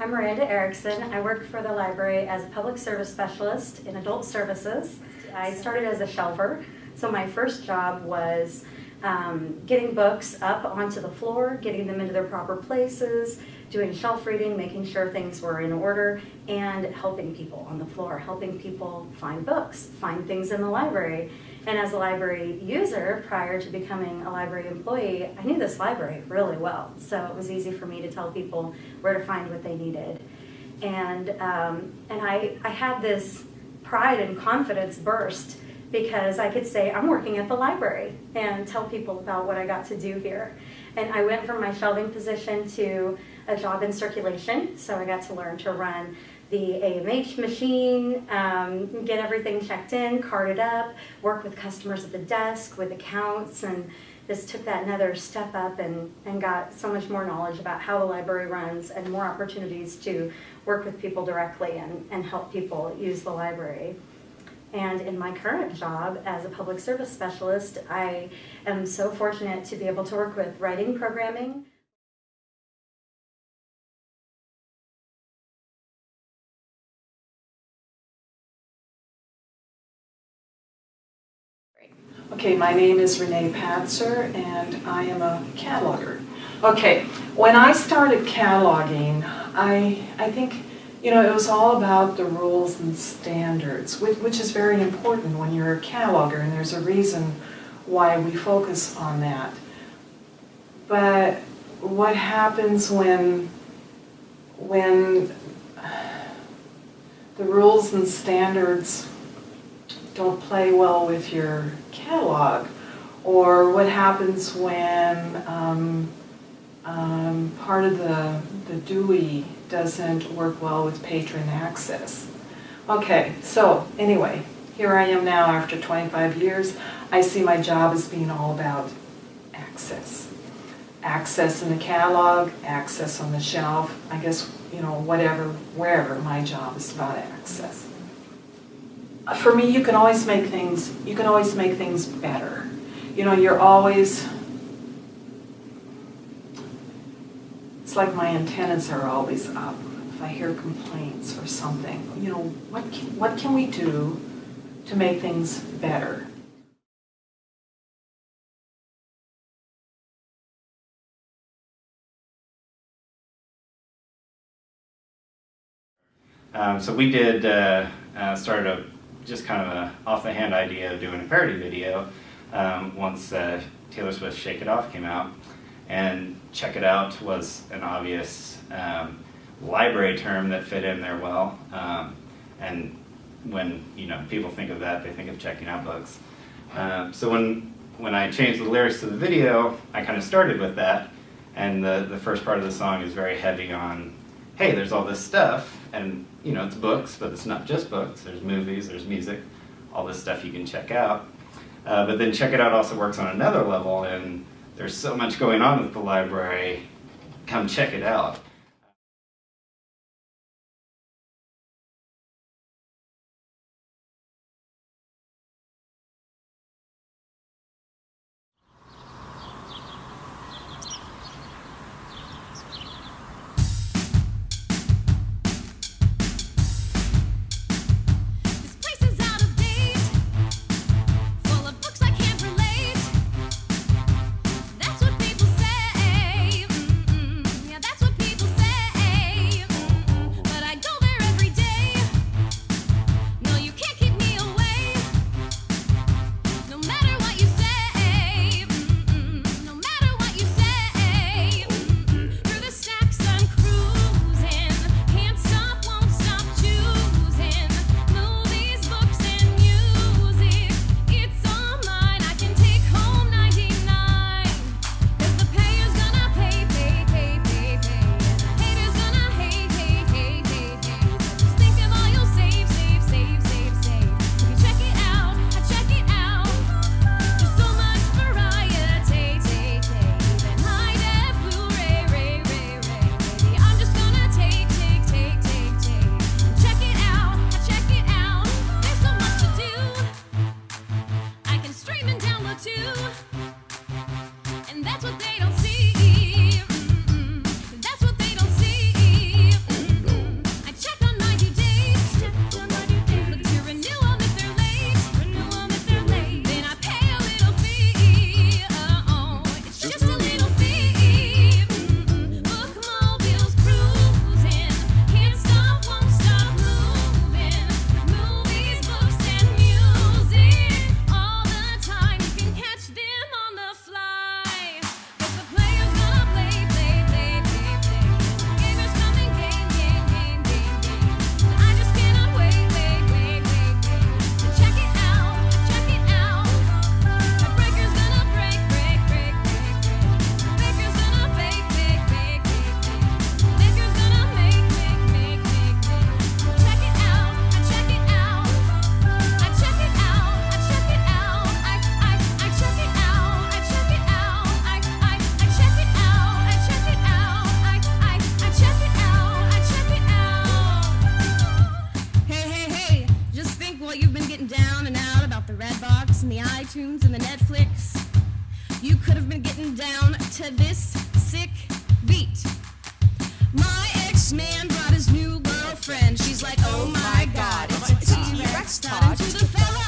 I'm Miranda Erickson. I work for the library as a public service specialist in adult services. I started as a shelver, so my first job was um, getting books up onto the floor, getting them into their proper places, doing shelf reading, making sure things were in order, and helping people on the floor, helping people find books, find things in the library. And as a library user, prior to becoming a library employee, I knew this library really well. So it was easy for me to tell people where to find what they needed. And, um, and I, I had this pride and confidence burst because I could say, I'm working at the library and tell people about what I got to do here. And I went from my shelving position to a job in circulation, so I got to learn to run the AMH machine, um, get everything checked in, carded up, work with customers at the desk with accounts, and just took that another step up and, and got so much more knowledge about how the library runs and more opportunities to work with people directly and, and help people use the library. And in my current job as a public service specialist, I am so fortunate to be able to work with writing programming, Okay, my name is Renee Patzer and I am a cataloger. Okay, when I started cataloging, I, I think, you know, it was all about the rules and standards, which, is very important when you're a cataloger and there's a reason why we focus on that. But what happens when, when the rules and standards don't play well with your catalog, or what happens when um, um, part of the, the DUI doesn't work well with patron access. Okay, so anyway, here I am now after 25 years. I see my job as being all about access. Access in the catalog, access on the shelf, I guess, you know, whatever, wherever, my job is about access for me, you can always make things, you can always make things better. You know, you're always, it's like my antennas are always up. If I hear complaints or something, you know, what can, what can we do to make things better? Um, so we did, uh, uh, started a just kind of a off-the-hand idea of doing a parody video um, once uh, Taylor Swift's Shake It Off came out. And Check It Out was an obvious um, library term that fit in there well. Um, and when you know people think of that, they think of checking out books. Um, so when, when I changed the lyrics to the video, I kind of started with that. And the, the first part of the song is very heavy on, hey, there's all this stuff, and you know, it's books, but it's not just books. There's movies, there's music, all this stuff you can check out. Uh, but then Check It Out also works on another level, and there's so much going on with the library. Come check it out. getting down to this sick beat. My ex-man brought his new girlfriend. She's like, oh my god, it's T-Rex time to the fella.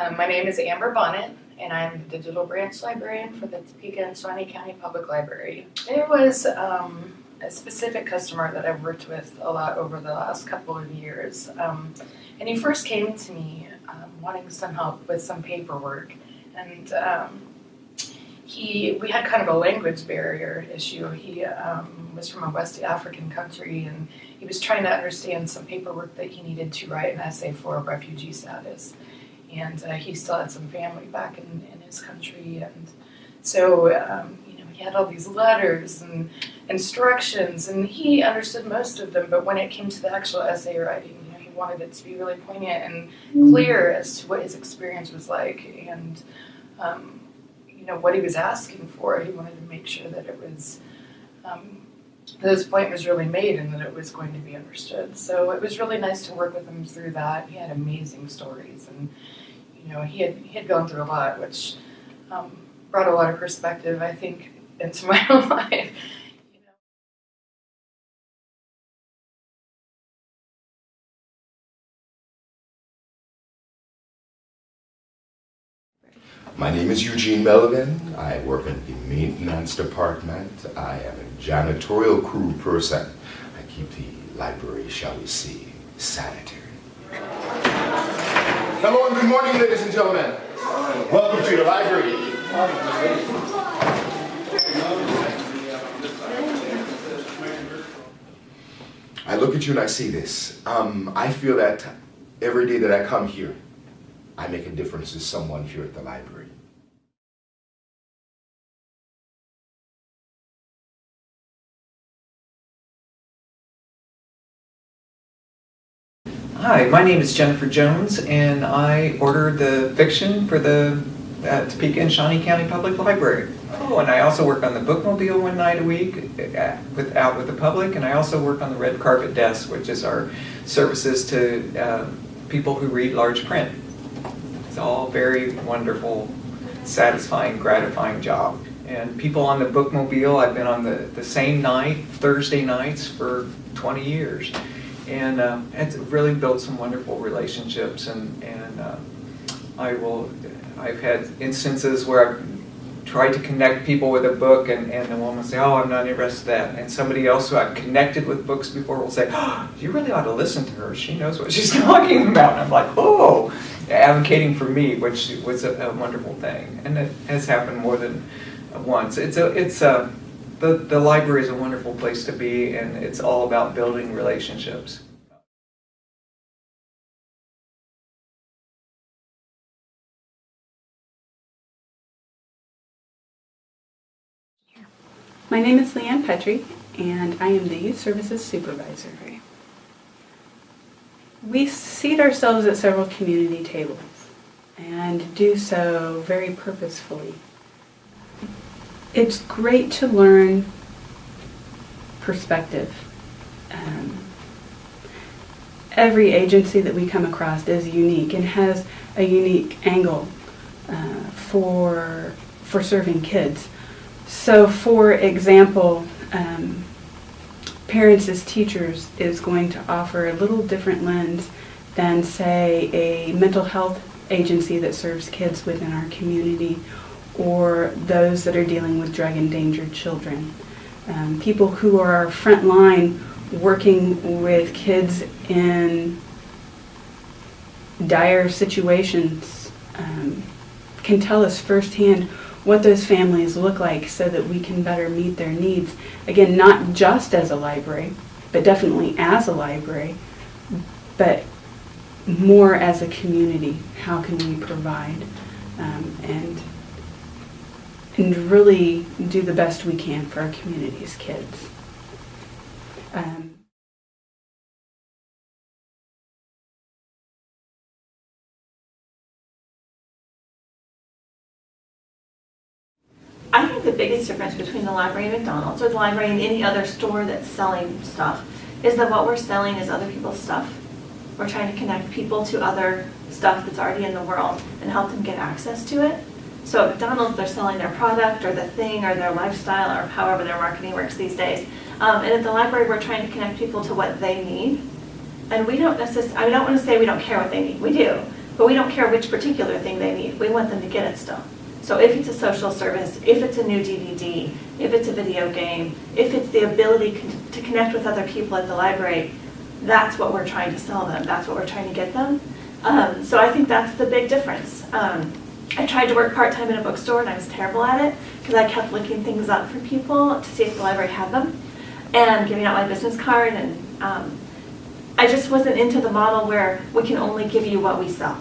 Um, my name is Amber Bonnet, and I'm the digital branch librarian for the Topeka and Shawnee County Public Library. There was um, a specific customer that I've worked with a lot over the last couple of years, um, and he first came to me um, wanting some help with some paperwork, and um, he we had kind of a language barrier issue. He um, was from a West African country, and he was trying to understand some paperwork that he needed to write an essay for refugee status and uh, he still had some family back in, in his country. And so um, you know he had all these letters and instructions and he understood most of them. But when it came to the actual essay writing you know he wanted it to be really poignant and clear as to what his experience was like. And um, you know what he was asking for he wanted to make sure that it was um, that his point was really made and that it was going to be understood. So it was really nice to work with him through that. He had amazing stories and you know, he had he had gone through a lot, which um, brought a lot of perspective, I think, into my own life. My name is Eugene Melvin. I work in the maintenance department. I am a janitorial crew person. I keep the library, shall we say, sanitary. Hello and good morning, ladies and gentlemen. Welcome to your library. I look at you and I see this. Um, I feel that every day that I come here, I make a difference to someone here at the library. Hi, my name is Jennifer Jones, and I ordered the fiction for the uh, Topeka and Shawnee County Public Library. Oh, and I also work on the bookmobile one night a week uh, with, out with the public, and I also work on the red carpet desk, which is our services to uh, people who read large print. It's all very wonderful, satisfying, gratifying job. And people on the bookmobile, I've been on the, the same night, Thursday nights, for 20 years and uh, it's really built some wonderful relationships and and uh, I will I've had instances where I've tried to connect people with a book and, and the woman say oh I'm not interested in that. And somebody else who I've connected with books before will say oh, you really ought to listen to her. She knows what she's talking about. And I'm like oh advocating for me which was a, a wonderful thing. And it has happened more than once. It's a it's a the, the library is a wonderful place to be and it's all about building relationships. My name is Leanne Petrie, and I am the Youth Services Supervisor. We seat ourselves at several community tables and do so very purposefully. It's great to learn perspective. Um, every agency that we come across is unique and has a unique angle uh, for for serving kids. So, for example, um, parents as teachers is going to offer a little different lens than, say, a mental health agency that serves kids within our community or those that are dealing with drug endangered children. Um, people who are front line working with kids in dire situations um, can tell us firsthand what those families look like so that we can better meet their needs. Again, not just as a library, but definitely as a library, but more as a community. How can we provide um, and and really do the best we can for our community's kids. Um, I think the biggest difference between the library and McDonald's or the library and any other store that's selling stuff is that what we're selling is other people's stuff. We're trying to connect people to other stuff that's already in the world and help them get access to it. So at McDonald's, they're selling their product or the thing or their lifestyle or however their marketing works these days. Um, and at the library, we're trying to connect people to what they need. And we don't necessarily, I don't want to say we don't care what they need, we do. But we don't care which particular thing they need. We want them to get it still. So if it's a social service, if it's a new DVD, if it's a video game, if it's the ability con- to connect with other people at the library, that's what we're trying to sell them. That's what we're trying to get them. Um, so I think that's the big difference. Um, I tried to work part-time in a bookstore and I was terrible at it because I kept looking things up for people to see if the library had them and giving out my business card and um, I just wasn't into the model where we can only give you what we sell.